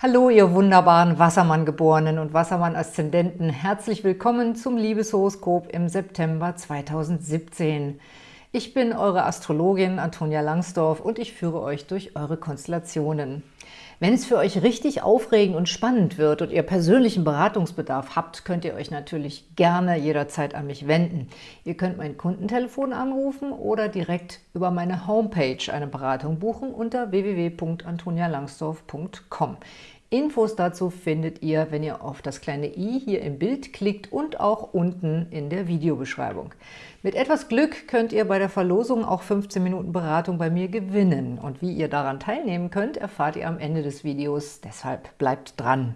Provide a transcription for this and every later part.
Hallo, ihr wunderbaren Wassermann-Geborenen und Wassermann-Aszendenten. Herzlich willkommen zum Liebeshoroskop im September 2017. Ich bin eure Astrologin Antonia Langsdorf und ich führe euch durch eure Konstellationen. Wenn es für euch richtig aufregend und spannend wird und ihr persönlichen Beratungsbedarf habt, könnt ihr euch natürlich gerne jederzeit an mich wenden. Ihr könnt mein Kundentelefon anrufen oder direkt über meine Homepage eine Beratung buchen unter www.antonialangsdorf.com. Infos dazu findet ihr, wenn ihr auf das kleine i hier im Bild klickt und auch unten in der Videobeschreibung. Mit etwas Glück könnt ihr bei der Verlosung auch 15 Minuten Beratung bei mir gewinnen. Und wie ihr daran teilnehmen könnt, erfahrt ihr am Ende des Videos. Deshalb bleibt dran!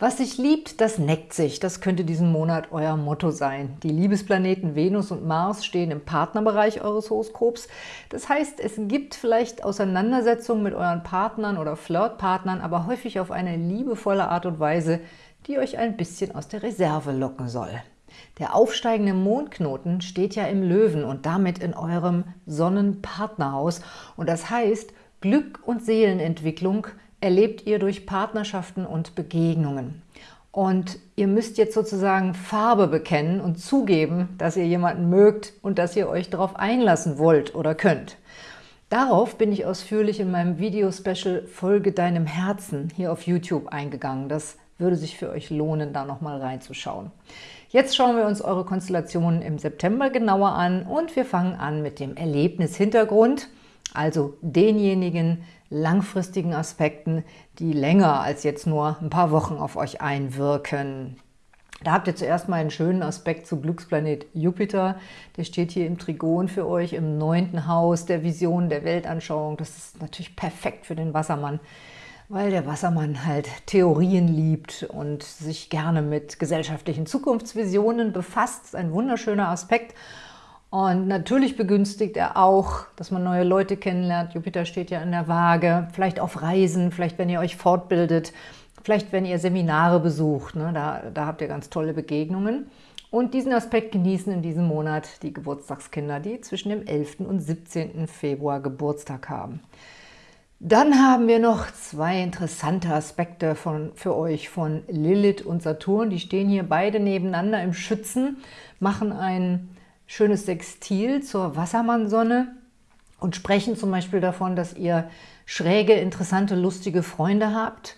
Was sich liebt, das neckt sich. Das könnte diesen Monat euer Motto sein. Die Liebesplaneten Venus und Mars stehen im Partnerbereich eures Horoskops. Das heißt, es gibt vielleicht Auseinandersetzungen mit euren Partnern oder Flirtpartnern, aber häufig auf eine liebevolle Art und Weise, die euch ein bisschen aus der Reserve locken soll. Der aufsteigende Mondknoten steht ja im Löwen und damit in eurem Sonnenpartnerhaus. Und das heißt, Glück und Seelenentwicklung – erlebt ihr durch Partnerschaften und Begegnungen. Und ihr müsst jetzt sozusagen Farbe bekennen und zugeben, dass ihr jemanden mögt und dass ihr euch darauf einlassen wollt oder könnt. Darauf bin ich ausführlich in meinem Video-Special Folge deinem Herzen hier auf YouTube eingegangen. Das würde sich für euch lohnen, da nochmal reinzuschauen. Jetzt schauen wir uns eure Konstellationen im September genauer an und wir fangen an mit dem Erlebnishintergrund, also denjenigen, langfristigen Aspekten, die länger als jetzt nur ein paar Wochen auf euch einwirken. Da habt ihr zuerst mal einen schönen Aspekt zu Glücksplanet Jupiter. Der steht hier im Trigon für euch im neunten Haus der Vision, der Weltanschauung. Das ist natürlich perfekt für den Wassermann, weil der Wassermann halt Theorien liebt und sich gerne mit gesellschaftlichen Zukunftsvisionen befasst. Das ist ein wunderschöner Aspekt. Und natürlich begünstigt er auch, dass man neue Leute kennenlernt. Jupiter steht ja in der Waage, vielleicht auf Reisen, vielleicht wenn ihr euch fortbildet, vielleicht wenn ihr Seminare besucht. Ne? Da, da habt ihr ganz tolle Begegnungen. Und diesen Aspekt genießen in diesem Monat die Geburtstagskinder, die zwischen dem 11. und 17. Februar Geburtstag haben. Dann haben wir noch zwei interessante Aspekte von, für euch von Lilith und Saturn. Die stehen hier beide nebeneinander im Schützen, machen einen schönes Sextil zur Wassermannsonne und sprechen zum Beispiel davon, dass ihr schräge, interessante, lustige Freunde habt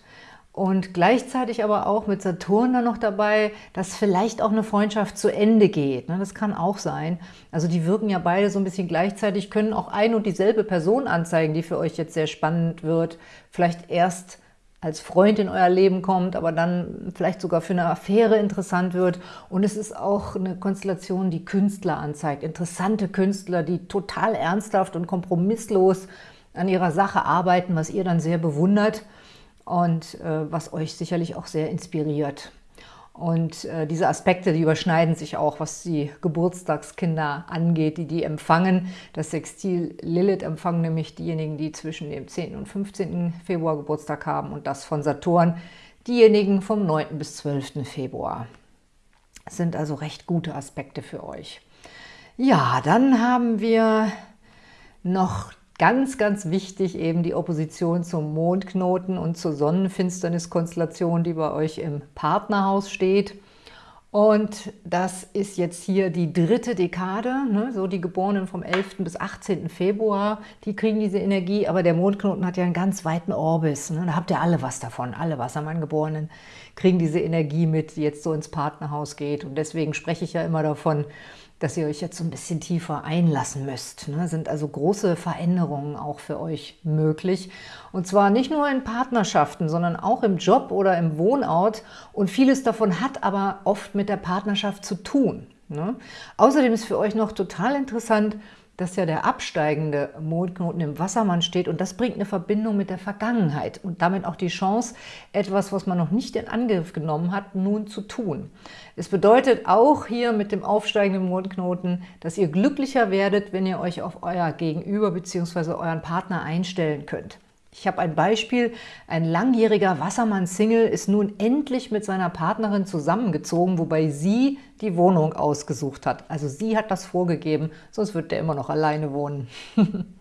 und gleichzeitig aber auch mit Saturn dann noch dabei, dass vielleicht auch eine Freundschaft zu Ende geht. Ne? Das kann auch sein. Also die wirken ja beide so ein bisschen gleichzeitig, können auch ein und dieselbe Person anzeigen, die für euch jetzt sehr spannend wird. Vielleicht erst als Freund in euer Leben kommt, aber dann vielleicht sogar für eine Affäre interessant wird. Und es ist auch eine Konstellation, die Künstler anzeigt. Interessante Künstler, die total ernsthaft und kompromisslos an ihrer Sache arbeiten, was ihr dann sehr bewundert und äh, was euch sicherlich auch sehr inspiriert. Und äh, diese Aspekte, die überschneiden sich auch, was die Geburtstagskinder angeht, die die empfangen. Das Sextil Lilith empfangen nämlich diejenigen, die zwischen dem 10. und 15. Februar Geburtstag haben und das von Saturn diejenigen vom 9. bis 12. Februar. Das sind also recht gute Aspekte für euch. Ja, dann haben wir noch Ganz, ganz wichtig eben die Opposition zum Mondknoten und zur Sonnenfinsterniskonstellation, die bei euch im Partnerhaus steht. Und das ist jetzt hier die dritte Dekade, ne? so die Geborenen vom 11. bis 18. Februar, die kriegen diese Energie, aber der Mondknoten hat ja einen ganz weiten Orbis, ne? da habt ihr alle was davon, alle Wassermann-Geborenen kriegen diese Energie mit, die jetzt so ins Partnerhaus geht und deswegen spreche ich ja immer davon, dass ihr euch jetzt so ein bisschen tiefer einlassen müsst. Ne? Sind also große Veränderungen auch für euch möglich. Und zwar nicht nur in Partnerschaften, sondern auch im Job oder im Wohnort. Und vieles davon hat aber oft mit der Partnerschaft zu tun. Ne? Außerdem ist für euch noch total interessant, dass ja der absteigende Mondknoten im Wassermann steht und das bringt eine Verbindung mit der Vergangenheit und damit auch die Chance, etwas, was man noch nicht in Angriff genommen hat, nun zu tun. Es bedeutet auch hier mit dem aufsteigenden Mondknoten, dass ihr glücklicher werdet, wenn ihr euch auf euer Gegenüber bzw. euren Partner einstellen könnt. Ich habe ein Beispiel. Ein langjähriger Wassermann-Single ist nun endlich mit seiner Partnerin zusammengezogen, wobei sie die Wohnung ausgesucht hat. Also sie hat das vorgegeben, sonst wird der immer noch alleine wohnen.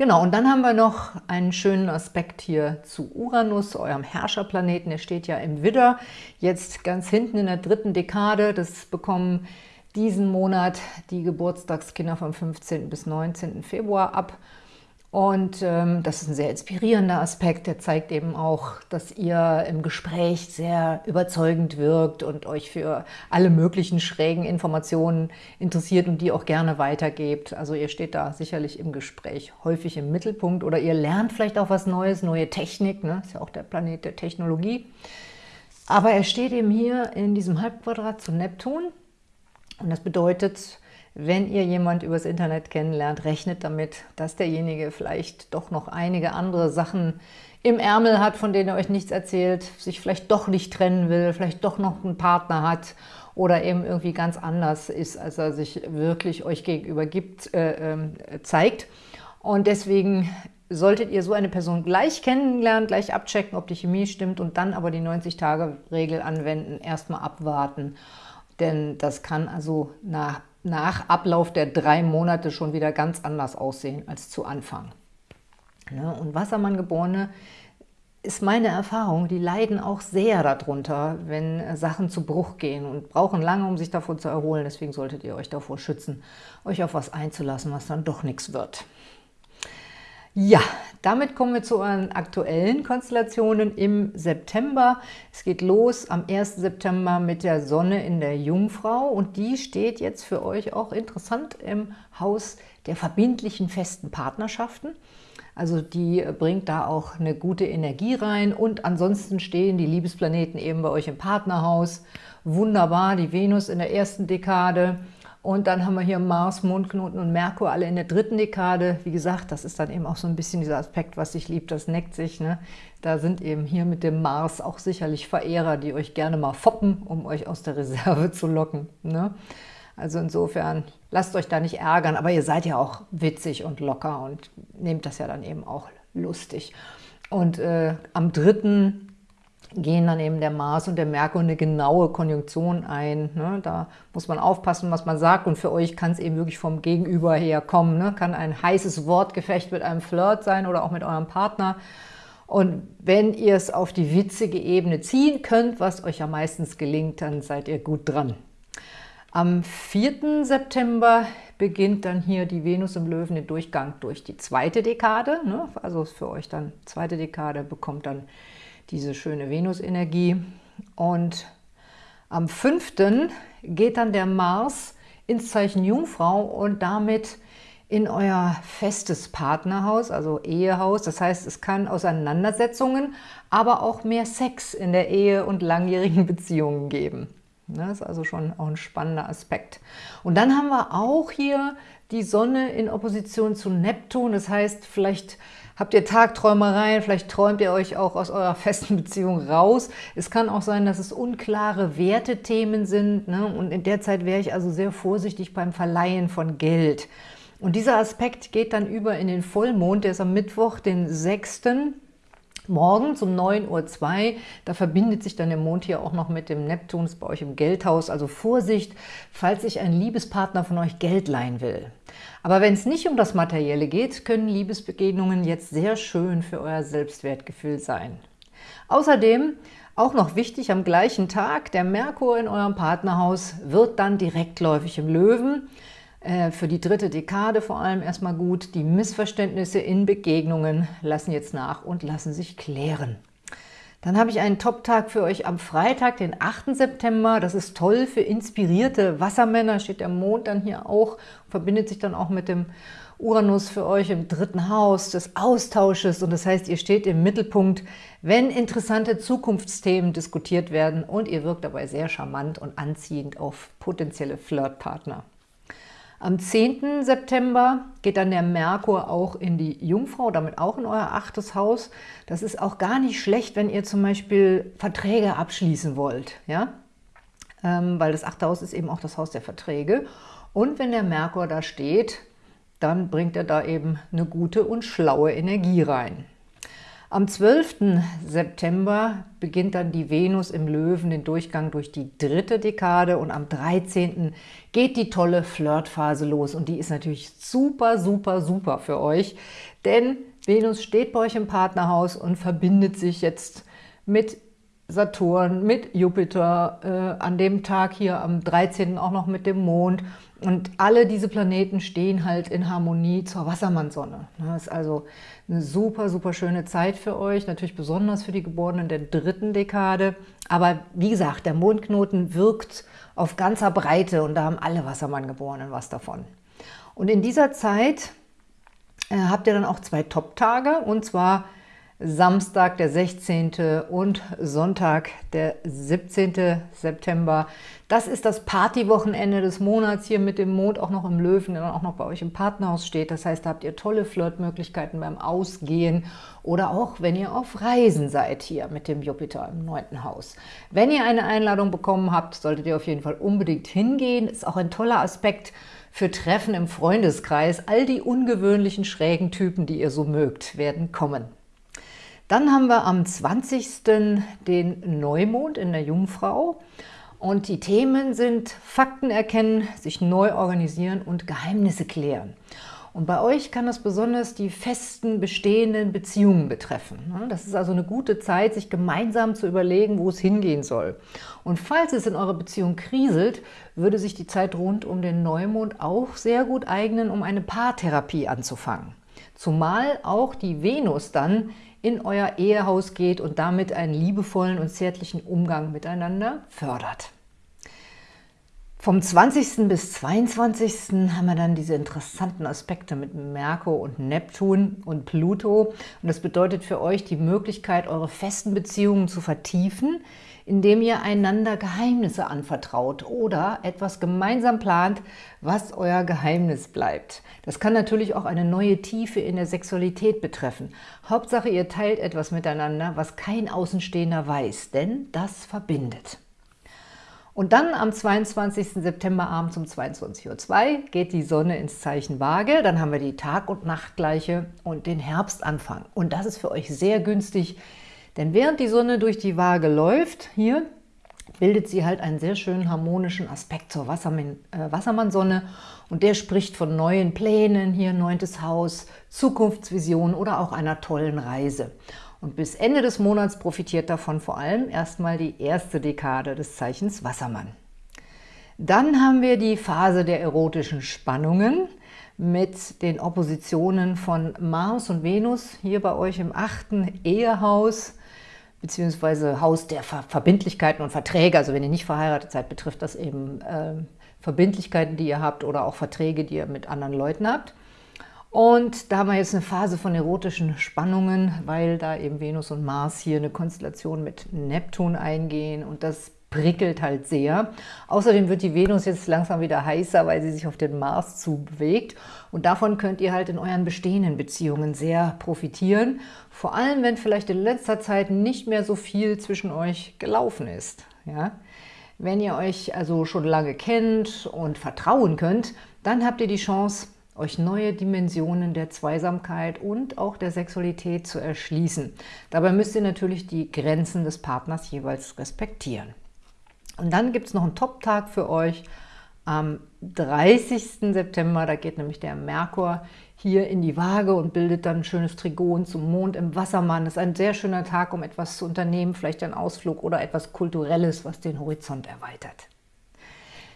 Genau, und dann haben wir noch einen schönen Aspekt hier zu Uranus, eurem Herrscherplaneten. Der steht ja im Widder, jetzt ganz hinten in der dritten Dekade. Das bekommen diesen Monat die Geburtstagskinder vom 15. bis 19. Februar ab. Und ähm, das ist ein sehr inspirierender Aspekt, der zeigt eben auch, dass ihr im Gespräch sehr überzeugend wirkt und euch für alle möglichen schrägen Informationen interessiert und die auch gerne weitergebt. Also ihr steht da sicherlich im Gespräch häufig im Mittelpunkt oder ihr lernt vielleicht auch was Neues, neue Technik, ne? ist ja auch der Planet der Technologie. Aber er steht eben hier in diesem Halbquadrat zu Neptun und das bedeutet, wenn ihr jemand übers Internet kennenlernt, rechnet damit, dass derjenige vielleicht doch noch einige andere Sachen im Ärmel hat, von denen er euch nichts erzählt, sich vielleicht doch nicht trennen will, vielleicht doch noch einen Partner hat oder eben irgendwie ganz anders ist, als er sich wirklich euch gegenüber gibt, äh, äh, zeigt. Und deswegen solltet ihr so eine Person gleich kennenlernen, gleich abchecken, ob die Chemie stimmt und dann aber die 90-Tage-Regel anwenden, erstmal abwarten. Denn das kann also nach nach Ablauf der drei Monate schon wieder ganz anders aussehen als zu Anfang. Ne? Und Wassermann-Geborene ist meine Erfahrung, die leiden auch sehr darunter, wenn Sachen zu Bruch gehen und brauchen lange, um sich davon zu erholen. Deswegen solltet ihr euch davor schützen, euch auf was einzulassen, was dann doch nichts wird. Ja, damit kommen wir zu euren aktuellen Konstellationen im September. Es geht los am 1. September mit der Sonne in der Jungfrau und die steht jetzt für euch auch interessant im Haus der verbindlichen festen Partnerschaften. Also die bringt da auch eine gute Energie rein und ansonsten stehen die Liebesplaneten eben bei euch im Partnerhaus. Wunderbar, die Venus in der ersten Dekade, und dann haben wir hier Mars, Mondknoten und Merkur alle in der dritten Dekade. Wie gesagt, das ist dann eben auch so ein bisschen dieser Aspekt, was sich liebt, das neckt sich. Ne? Da sind eben hier mit dem Mars auch sicherlich Verehrer, die euch gerne mal foppen, um euch aus der Reserve zu locken. Ne? Also insofern, lasst euch da nicht ärgern, aber ihr seid ja auch witzig und locker und nehmt das ja dann eben auch lustig. Und äh, am dritten gehen dann eben der Mars und der Merkur eine genaue Konjunktion ein. Ne? Da muss man aufpassen, was man sagt und für euch kann es eben wirklich vom Gegenüber her kommen. Ne? Kann ein heißes Wortgefecht mit einem Flirt sein oder auch mit eurem Partner. Und wenn ihr es auf die witzige Ebene ziehen könnt, was euch ja meistens gelingt, dann seid ihr gut dran. Am 4. September beginnt dann hier die Venus im Löwen den Durchgang durch die zweite Dekade. Ne? Also für euch dann zweite Dekade bekommt dann diese schöne Venus-Energie. Und am 5. geht dann der Mars ins Zeichen Jungfrau und damit in euer festes Partnerhaus, also Ehehaus. Das heißt, es kann Auseinandersetzungen, aber auch mehr Sex in der Ehe und langjährigen Beziehungen geben. Das ist also schon auch ein spannender Aspekt. Und dann haben wir auch hier die Sonne in Opposition zu Neptun. Das heißt, vielleicht Habt ihr Tagträumereien? Vielleicht träumt ihr euch auch aus eurer festen Beziehung raus. Es kann auch sein, dass es unklare Wertethemen sind. Ne? Und in der Zeit wäre ich also sehr vorsichtig beim Verleihen von Geld. Und dieser Aspekt geht dann über in den Vollmond, der ist am Mittwoch, den 6. Morgens um 9.02 Uhr, da verbindet sich dann der Mond hier auch noch mit dem Neptun, ist bei euch im Geldhaus. Also Vorsicht, falls sich ein Liebespartner von euch Geld leihen will. Aber wenn es nicht um das Materielle geht, können Liebesbegegnungen jetzt sehr schön für euer Selbstwertgefühl sein. Außerdem, auch noch wichtig, am gleichen Tag, der Merkur in eurem Partnerhaus wird dann direktläufig im Löwen. Äh, für die dritte Dekade vor allem erstmal gut. Die Missverständnisse in Begegnungen lassen jetzt nach und lassen sich klären. Dann habe ich einen Top-Tag für euch am Freitag, den 8. September. Das ist toll für inspirierte Wassermänner. Steht der Mond dann hier auch, verbindet sich dann auch mit dem Uranus für euch im dritten Haus des Austausches. Und das heißt, ihr steht im Mittelpunkt, wenn interessante Zukunftsthemen diskutiert werden und ihr wirkt dabei sehr charmant und anziehend auf potenzielle Flirtpartner. Am 10. September geht dann der Merkur auch in die Jungfrau, damit auch in euer achtes Haus. Das ist auch gar nicht schlecht, wenn ihr zum Beispiel Verträge abschließen wollt, ja? Ähm, weil das achte Haus ist eben auch das Haus der Verträge. Und wenn der Merkur da steht, dann bringt er da eben eine gute und schlaue Energie rein. Am 12. September beginnt dann die Venus im Löwen den Durchgang durch die dritte Dekade und am 13. geht die tolle Flirtphase los und die ist natürlich super, super, super für euch, denn Venus steht bei euch im Partnerhaus und verbindet sich jetzt mit Saturn, mit Jupiter, äh, an dem Tag hier am 13. auch noch mit dem Mond und alle diese Planeten stehen halt in Harmonie zur Wassermannsonne. Das ist also eine super, super schöne Zeit für euch, natürlich besonders für die Geborenen der dritten Dekade. Aber wie gesagt, der Mondknoten wirkt auf ganzer Breite und da haben alle Wassermanngeborenen was davon. Und in dieser Zeit äh, habt ihr dann auch zwei Top-Tage und zwar Samstag, der 16. und Sonntag, der 17. September. Das ist das Partywochenende des Monats hier mit dem Mond auch noch im Löwen, der dann auch noch bei euch im Partnerhaus steht. Das heißt, da habt ihr tolle Flirtmöglichkeiten beim Ausgehen oder auch, wenn ihr auf Reisen seid hier mit dem Jupiter im neunten Haus. Wenn ihr eine Einladung bekommen habt, solltet ihr auf jeden Fall unbedingt hingehen. Ist auch ein toller Aspekt für Treffen im Freundeskreis. All die ungewöhnlichen, schrägen Typen, die ihr so mögt, werden kommen. Dann haben wir am 20. den Neumond in der Jungfrau. Und die Themen sind Fakten erkennen, sich neu organisieren und Geheimnisse klären. Und bei euch kann das besonders die festen, bestehenden Beziehungen betreffen. Das ist also eine gute Zeit, sich gemeinsam zu überlegen, wo es hingehen soll. Und falls es in eurer Beziehung kriselt, würde sich die Zeit rund um den Neumond auch sehr gut eignen, um eine Paartherapie anzufangen. Zumal auch die Venus dann in euer Ehehaus geht und damit einen liebevollen und zärtlichen Umgang miteinander fördert. Vom 20. bis 22. haben wir dann diese interessanten Aspekte mit Merkur und Neptun und Pluto. Und das bedeutet für euch die Möglichkeit, eure festen Beziehungen zu vertiefen, indem ihr einander Geheimnisse anvertraut oder etwas gemeinsam plant, was euer Geheimnis bleibt. Das kann natürlich auch eine neue Tiefe in der Sexualität betreffen. Hauptsache, ihr teilt etwas miteinander, was kein Außenstehender weiß, denn das verbindet. Und dann am 22. September abends um 22.02 Uhr geht die Sonne ins Zeichen Waage. Dann haben wir die Tag- und Nachtgleiche und den Herbstanfang. Und das ist für euch sehr günstig, denn während die Sonne durch die Waage läuft, hier, bildet sie halt einen sehr schönen harmonischen Aspekt zur Wassermann, äh, Wassermannsonne und der spricht von neuen Plänen, hier neuntes Haus, Zukunftsvisionen oder auch einer tollen Reise. Und bis Ende des Monats profitiert davon vor allem erstmal die erste Dekade des Zeichens Wassermann. Dann haben wir die Phase der erotischen Spannungen mit den Oppositionen von Mars und Venus hier bei euch im achten Ehehaus beziehungsweise Haus der Ver Verbindlichkeiten und Verträge. Also wenn ihr nicht verheiratet seid, betrifft das eben äh, Verbindlichkeiten, die ihr habt oder auch Verträge, die ihr mit anderen Leuten habt. Und da haben wir jetzt eine Phase von erotischen Spannungen, weil da eben Venus und Mars hier eine Konstellation mit Neptun eingehen und das prickelt halt sehr. Außerdem wird die Venus jetzt langsam wieder heißer, weil sie sich auf den Mars zubewegt. Und davon könnt ihr halt in euren bestehenden Beziehungen sehr profitieren. Vor allem, wenn vielleicht in letzter Zeit nicht mehr so viel zwischen euch gelaufen ist. Ja? Wenn ihr euch also schon lange kennt und vertrauen könnt, dann habt ihr die Chance, euch neue Dimensionen der Zweisamkeit und auch der Sexualität zu erschließen. Dabei müsst ihr natürlich die Grenzen des Partners jeweils respektieren. Und dann gibt es noch einen Top-Tag für euch am 30. September. Da geht nämlich der Merkur hier in die Waage und bildet dann ein schönes Trigon zum Mond im Wassermann. Das ist ein sehr schöner Tag, um etwas zu unternehmen, vielleicht ein Ausflug oder etwas Kulturelles, was den Horizont erweitert.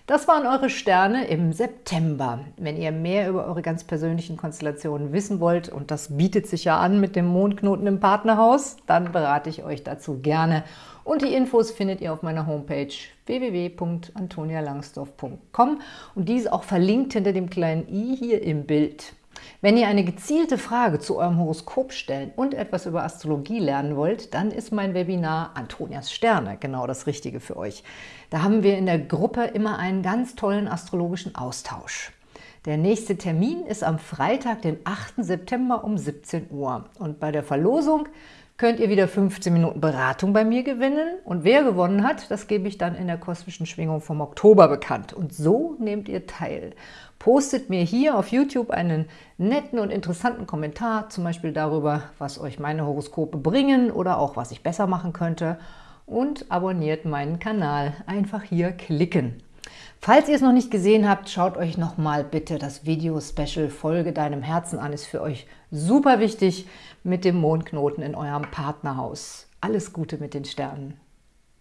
Das waren eure Sterne im September. Wenn ihr mehr über eure ganz persönlichen Konstellationen wissen wollt, und das bietet sich ja an mit dem Mondknoten im Partnerhaus, dann berate ich euch dazu gerne. Und die Infos findet ihr auf meiner Homepage www.antonialangsdorf.com und die ist auch verlinkt hinter dem kleinen i hier im Bild. Wenn ihr eine gezielte Frage zu eurem Horoskop stellen und etwas über Astrologie lernen wollt, dann ist mein Webinar Antonias Sterne genau das Richtige für euch. Da haben wir in der Gruppe immer einen ganz tollen astrologischen Austausch. Der nächste Termin ist am Freitag, den 8. September um 17 Uhr. Und bei der Verlosung könnt ihr wieder 15 Minuten Beratung bei mir gewinnen. Und wer gewonnen hat, das gebe ich dann in der kosmischen Schwingung vom Oktober bekannt. Und so nehmt ihr teil. Postet mir hier auf YouTube einen netten und interessanten Kommentar, zum Beispiel darüber, was euch meine Horoskope bringen oder auch was ich besser machen könnte. Und abonniert meinen Kanal. Einfach hier klicken. Falls ihr es noch nicht gesehen habt, schaut euch nochmal bitte das Video-Special Folge deinem Herzen an. Ist für euch super wichtig mit dem Mondknoten in eurem Partnerhaus. Alles Gute mit den Sternen.